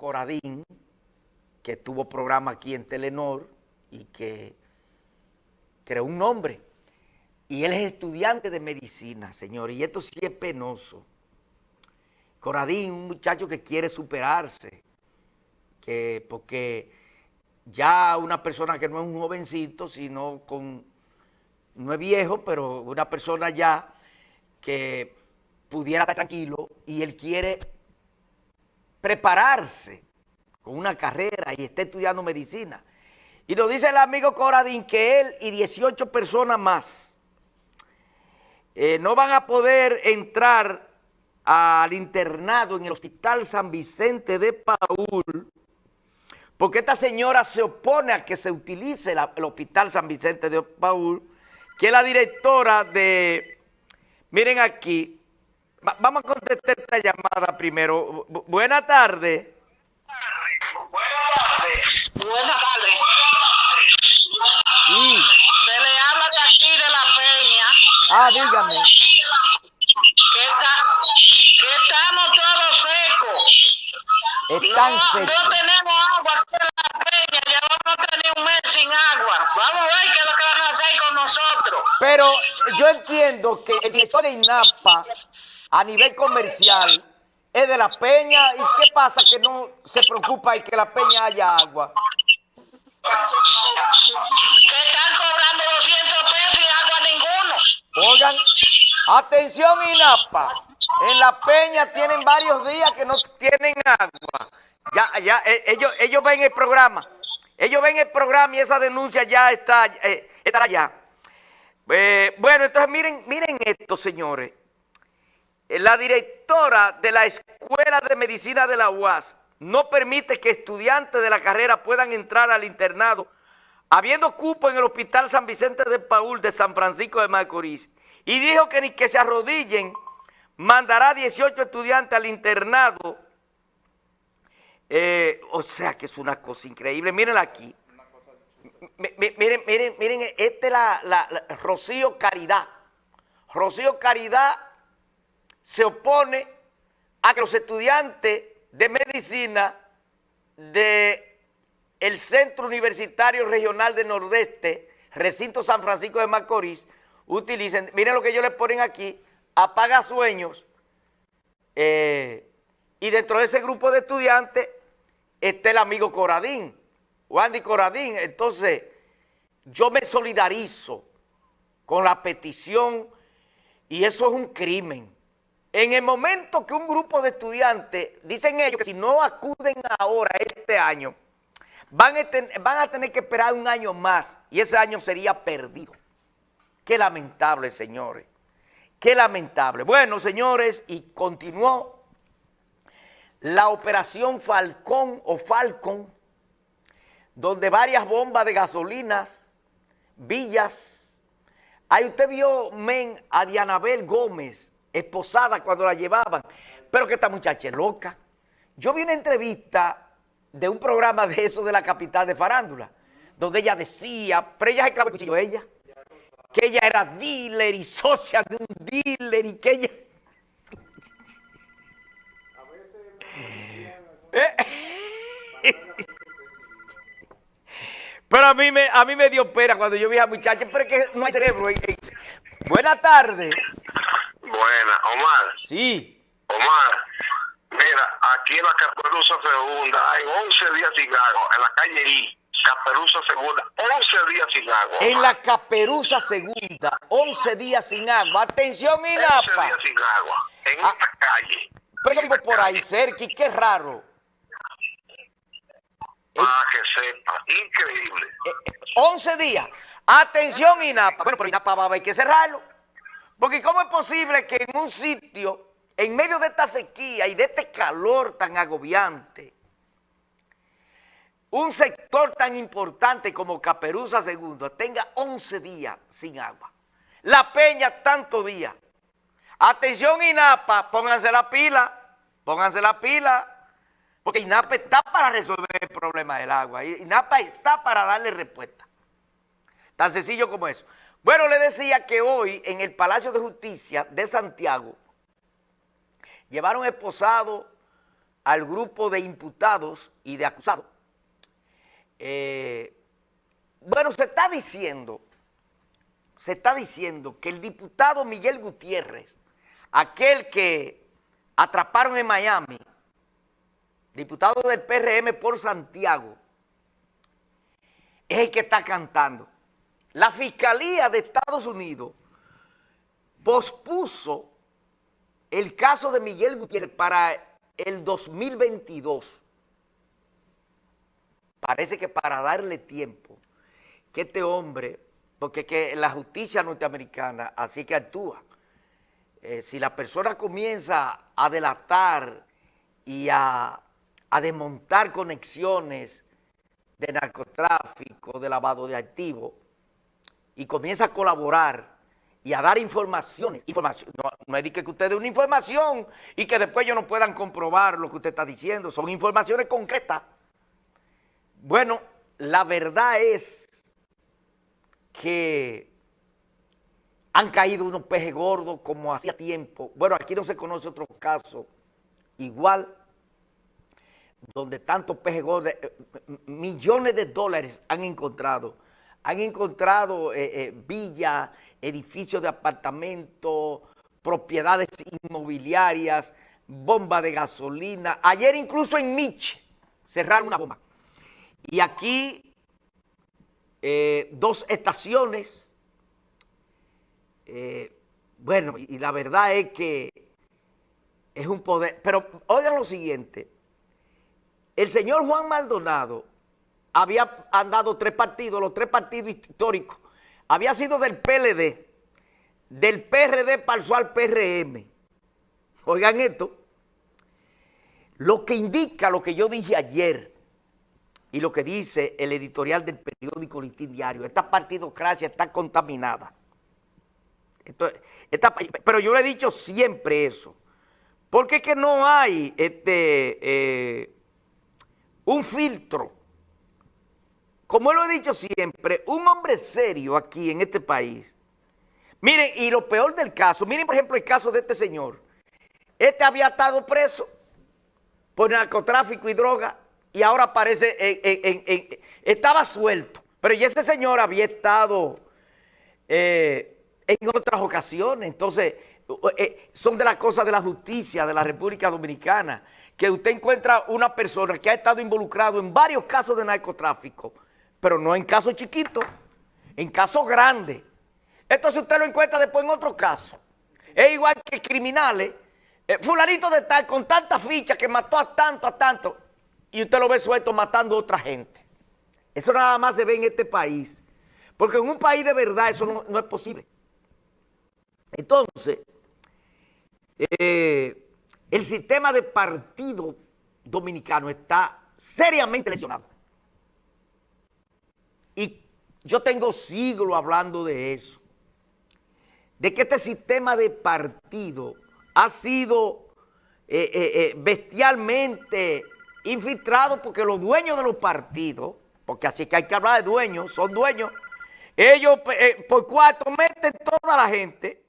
Coradín, que tuvo programa aquí en Telenor y que creó un nombre. Y él es estudiante de medicina, señor, y esto sí es penoso. Coradín, un muchacho que quiere superarse, que porque ya una persona que no es un jovencito, sino con, no es viejo, pero una persona ya que pudiera estar tranquilo y él quiere prepararse con una carrera y está estudiando medicina. Y nos dice el amigo Coradín que él y 18 personas más eh, no van a poder entrar al internado en el Hospital San Vicente de Paul porque esta señora se opone a que se utilice el Hospital San Vicente de Paul, que es la directora de, miren aquí, vamos a contestar esta llamada primero. buenas tardes. Buenas tardes. Buenas tardes. Se le habla de aquí de la peña. Ah, dígame. Que, que estamos todos secos. Están secos. No tenemos agua aquí en la peña. Llevamos a tener un mes sin agua. Vamos a ver qué es lo que van a hacer con nosotros. Pero yo entiendo que el director de INAPA a nivel comercial es de la peña y qué pasa que no se preocupa y que la peña haya agua. Que están cobrando 200 pesos y agua ninguno. Oigan, atención INAPA, en la peña tienen varios días que no tienen agua. Ya, ya, eh, ellos, ellos ven el programa, ellos ven el programa y esa denuncia ya está, eh, estará allá. Eh, bueno, entonces miren, miren esto, señores. La directora de la Escuela de Medicina de la UAS no permite que estudiantes de la carrera puedan entrar al internado, habiendo cupo en el Hospital San Vicente de Paul de San Francisco de Macorís. Y dijo que ni que se arrodillen, mandará 18 estudiantes al internado. Eh, o sea que es una cosa increíble. Miren aquí. Miren, miren, miren, esta es la, la Rocío Caridad. Rocío Caridad se opone a que los estudiantes de medicina del el Centro Universitario Regional de Nordeste, Recinto San Francisco de Macorís, utilicen, miren lo que ellos le ponen aquí, apaga sueños, eh, y dentro de ese grupo de estudiantes está el amigo Coradín, Wandy Coradín, entonces yo me solidarizo con la petición y eso es un crimen. En el momento que un grupo de estudiantes, dicen ellos que si no acuden ahora, este año, van a, tener que esperar un año más y ese año sería perdido. Qué lamentable, señores. Qué lamentable. Bueno, señores, y continuó la operación Falcón o Falcon, donde varias bombas de gasolinas, villas. Ahí usted vio, men, a Dianabel Gómez, esposada cuando la llevaban, pero que esta muchacha es loca. Yo vi una entrevista de un programa de eso de la capital de Farándula, donde ella decía, pero ella se clavó el cuchillo ella, que ella era dealer y socia de un dealer y que ella... Pero a mí, me, a mí me dio pena cuando yo vi a muchacha, pero es que no hay cerebro. Buenas tardes. Buena, Omar. Sí. Omar, mira, aquí en la Caperuza Segunda hay 11 días sin agua, en la calle I. Caperuza Segunda, 11 días sin agua. En la Caperuza Segunda, 11 días sin agua. Atención, Inapa. 11 días sin agua, en ah, esta calle. Pero vivo por ahí cerca y qué raro. Ah, que sepa, increíble. 11 eh, días. Atención, INAPA. Bueno, pero INAPA va a haber que cerrarlo. Porque ¿cómo es posible que en un sitio, en medio de esta sequía y de este calor tan agobiante, un sector tan importante como Caperuza II tenga 11 días sin agua? La Peña, tanto días. Atención INAPA, pónganse la pila, pónganse la pila, porque INAPA está para resolver el problema del agua. INAPA está para darle respuesta. Tan sencillo como eso. Bueno, le decía que hoy en el Palacio de Justicia de Santiago llevaron esposado al grupo de imputados y de acusados. Eh, bueno, se está diciendo, se está diciendo que el diputado Miguel Gutiérrez, aquel que atraparon en Miami, diputado del PRM por Santiago, es el que está cantando. La Fiscalía de Estados Unidos pospuso el caso de Miguel Gutiérrez para el 2022. Parece que para darle tiempo que este hombre, porque que la justicia norteamericana así que actúa, eh, si la persona comienza a delatar y a, a desmontar conexiones de narcotráfico, de lavado de activos, y comienza a colaborar y a dar informaciones. No, no es que usted dé una información y que después ellos no puedan comprobar lo que usted está diciendo. Son informaciones concretas. Bueno, la verdad es que han caído unos pejes gordos como hacía tiempo. Bueno, aquí no se conoce otro caso igual, donde tantos pejes gordos, eh, millones de dólares han encontrado. Han encontrado eh, eh, villas, edificios de apartamentos, propiedades inmobiliarias, bombas de gasolina. Ayer incluso en Mich cerraron una bomba. Y aquí eh, dos estaciones. Eh, bueno, y, la verdad es que es un poder. Pero oigan lo siguiente. El señor Juan Maldonado había andado tres partidos, los tres partidos históricos. Había sido del PLD, del PRD pasó al PRM. Oigan esto. Lo que indica lo que yo dije ayer, y lo que dice el editorial del periódico Listín Diario. Esta partidocracia está contaminada. pero yo le he dicho siempre eso. Porque es que no hay este, eh, un filtro. Como lo he dicho siempre, un hombre serio aquí en este país. Miren, y lo peor del caso, miren por ejemplo el caso de este señor. Este había estado preso por narcotráfico y droga y ahora parece, en, estaba suelto, pero ya ese señor había estado eh, en otras ocasiones, entonces eh, son de las cosas de la justicia de la República Dominicana, que usted encuentra una persona que ha estado involucrado en varios casos de narcotráfico, pero no en casos chiquitos, en casos grandes. Entonces usted lo encuentra después en otro caso. Es igual que criminales, eh, fulanito de tal, con tantas fichas que mató a tanto, a tanto, y usted lo ve suelto matando a otra gente. Eso nada más se ve en este país. Porque en un país de verdad eso no, es posible. Entonces, eh, el sistema de partido dominicano está seriamente lesionado. Yo tengo siglos hablando de eso. De que este sistema de partido ha sido eh, eh, bestialmente infiltrados porque los dueños de los partidos, porque así que hay que hablar de dueños, son dueños, ellos eh, por cuatro meten toda la gente